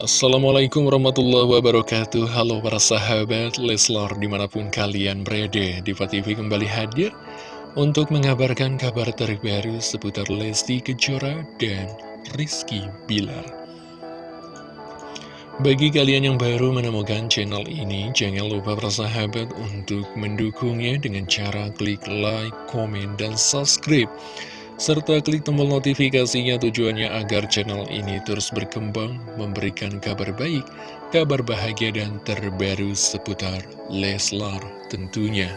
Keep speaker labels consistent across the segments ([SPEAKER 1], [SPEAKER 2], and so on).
[SPEAKER 1] Assalamualaikum warahmatullahi wabarakatuh. Halo para sahabat Leslor di mana pun kalian berada Diva TV kembali hadir Untuk mengabarkan kabar terbaru seputar Lesti Kejora dan Rizky Bilar. Bagi kalian yang baru menemukan channel ini Jangan lupa para sahabat untuk mendukungnya dengan cara klik like, komen, dan subscribe serta klik tombol notifikasinya tujuannya agar channel ini terus berkembang, memberikan kabar baik, kabar bahagia dan terbaru seputar Leslar tentunya.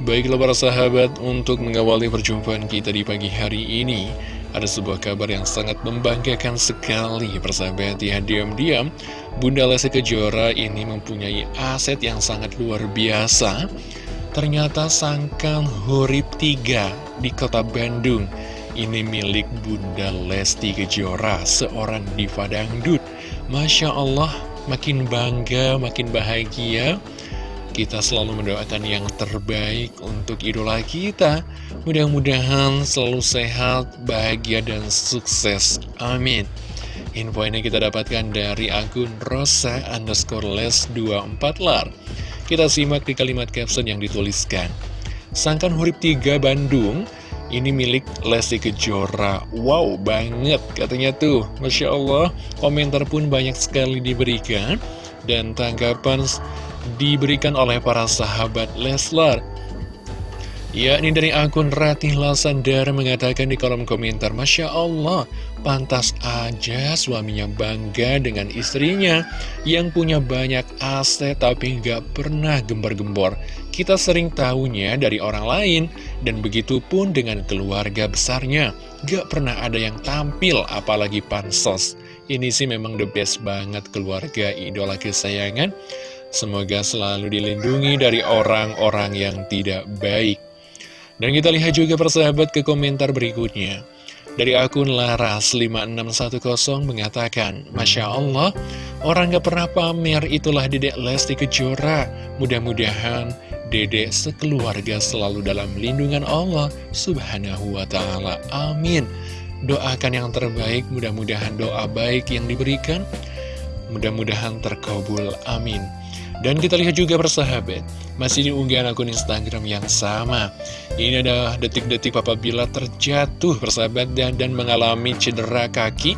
[SPEAKER 1] Baiklah para sahabat, untuk mengawali perjumpaan kita di pagi hari ini, ada sebuah kabar yang sangat membanggakan sekali persahabat ya diam-diam Bunda Lesti Kejora ini mempunyai aset yang sangat luar biasa Ternyata sangkang hurip 3 di kota Bandung. Ini milik Bunda Lesti Kejora, seorang diva dangdut. Masya Allah, makin bangga, makin bahagia. Kita selalu mendoakan yang terbaik untuk idola kita. Mudah-mudahan selalu sehat, bahagia, dan sukses. Amin. Info ini kita dapatkan dari akun Rosa underscore les 24 lar kita simak di kalimat caption yang dituliskan. Sangkan Hurip 3 Bandung, ini milik Lesti Kejora. Wow, banget katanya tuh. Masya Allah, komentar pun banyak sekali diberikan. Dan tanggapan diberikan oleh para sahabat Leslar. Ya, ini dari akun Ratih Lasandar mengatakan di kolom komentar, Masya Allah, pantas aja suaminya bangga dengan istrinya yang punya banyak aset tapi nggak pernah gembar-gembor. Kita sering tahunya dari orang lain, dan begitu pun dengan keluarga besarnya. Gak pernah ada yang tampil, apalagi pansos. Ini sih memang the best banget keluarga idola kesayangan. Semoga selalu dilindungi dari orang-orang yang tidak baik. Dan kita lihat juga persahabat ke komentar berikutnya. Dari akun Laras5610 mengatakan, Masya Allah, orang gak pernah pamer itulah dedek Lesti Kejora. Mudah-mudahan dedek sekeluarga selalu dalam lindungan Allah Subhanahu wa Ta'ala. Amin. Doakan yang terbaik, mudah-mudahan doa baik yang diberikan, mudah-mudahan terkabul. Amin. Dan kita lihat juga persahabat Masih di unggahan akun Instagram yang sama. Ini ada detik-detik Papa Bila terjatuh persahabat dan, dan mengalami cedera kaki.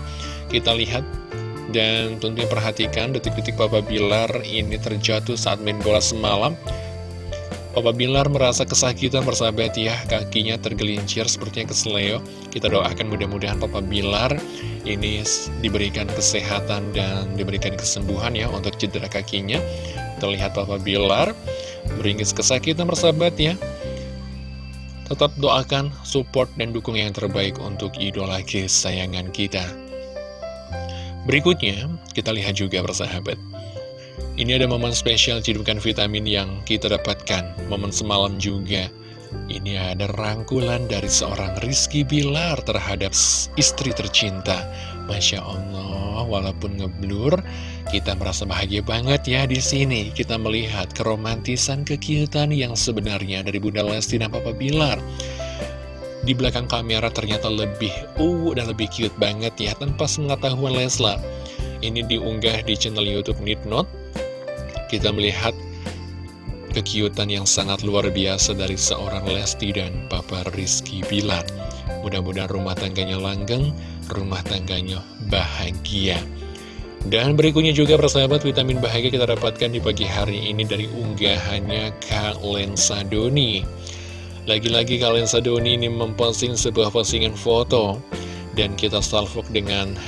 [SPEAKER 1] Kita lihat. Dan tentunya perhatikan detik-detik Papa Bilar ini terjatuh saat main bola semalam. Papa Bilar merasa kesakitan persahabat ya. Kakinya tergelincir sepertinya kesleo. Kita doakan mudah-mudahan Papa Bilar ini diberikan kesehatan dan diberikan kesembuhan ya Untuk cedera kakinya Terlihat Papa Bilar beringis kesakitan persahabat ya Tetap doakan, support, dan dukung yang terbaik untuk idola kesayangan kita. Berikutnya, kita lihat juga persahabat ini ada momen spesial cidukan vitamin yang kita dapatkan. Momen semalam juga. Ini ada rangkulan dari seorang Rizky Bilar terhadap istri tercinta Masya Allah, walaupun ngeblur Kita merasa bahagia banget ya di sini Kita melihat keromantisan kekiutan yang sebenarnya dari Bunda Lesti dan Papa Bilar di belakang kamera ternyata lebih uh dan lebih cute banget ya tanpa pengetahuan Leslar. Ini diunggah di channel YouTube Nidnot kita melihat kekiutan yang sangat luar biasa dari seorang Lesti dan Papa Rizky Bilar. Mudah-mudahan rumah tangganya langgeng, rumah tangganya bahagia. Dan berikutnya juga persahabat vitamin bahagia kita dapatkan di pagi hari ini dari unggahannya Kak Lensa Doni. Lagi-lagi Kak Lensa Doni ini memposting sebuah postingan foto dan kita salvok dengan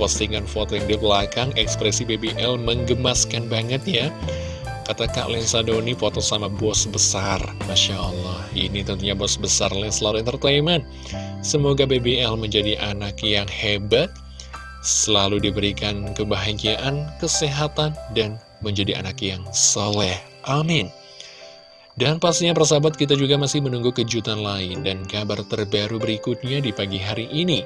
[SPEAKER 1] postingan foto yang di belakang ekspresi BBL menggemaskan banget ya Kata Kak Lensa Doni foto sama bos besar. Masya Allah Ini tentunya bos besar Leslar Entertainment. Semoga BBL menjadi anak yang hebat Selalu diberikan kebahagiaan, kesehatan, dan menjadi anak yang soleh. Amin. Dan pastinya persahabat kita juga masih menunggu kejutan lain dan kabar terbaru berikutnya di pagi hari ini.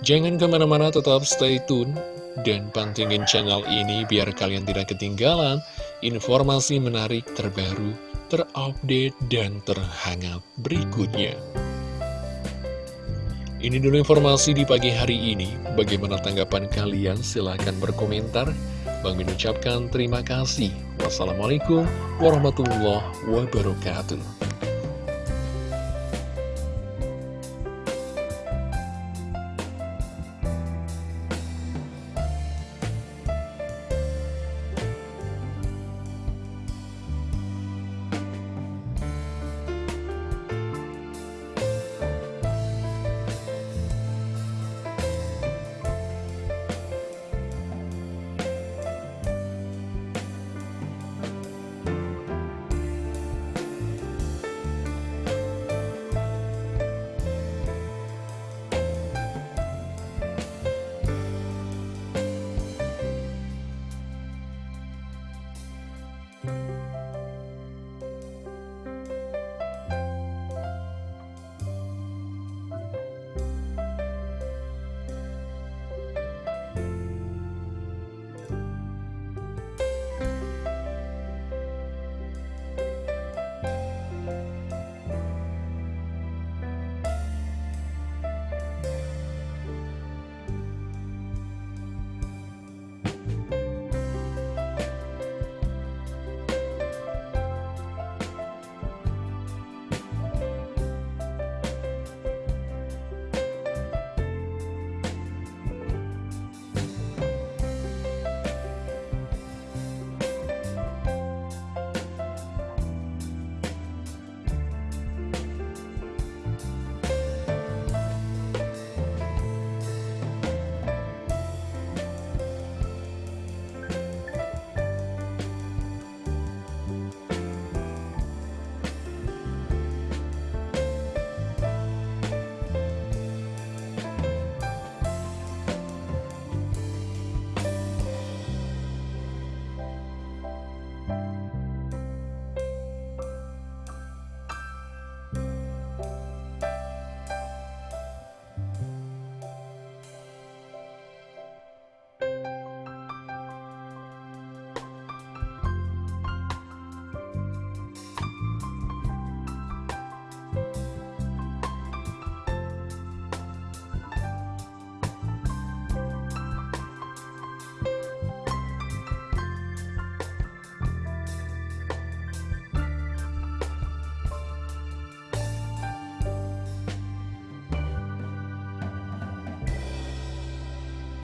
[SPEAKER 1] Jangan ke mana-mana tetap stay tune dan pantengin channel ini biar kalian tidak ketinggalan informasi menarik terbaru, terupdate, dan terhangat berikutnya. Ini dulu informasi di pagi hari ini. Bagaimana tanggapan kalian? Silahkan berkomentar. Bang Min ucapkan terima kasih. Wassalamualaikum warahmatullahi wabarakatuh.